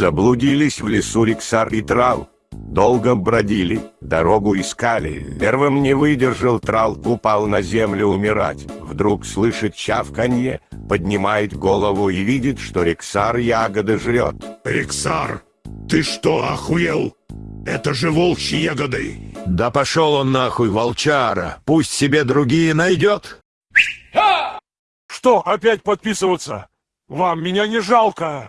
Заблудились в лесу Риксар и Трал. Долго бродили, дорогу искали. Первым не выдержал Трал, упал на землю умирать. Вдруг слышит чавканье, поднимает голову и видит, что Риксар ягоды жрет. Риксар, ты что, охуел? Это же волчьи ягоды. Да пошел он нахуй, волчара. Пусть себе другие найдет. Что, опять подписываться? Вам меня не жалко.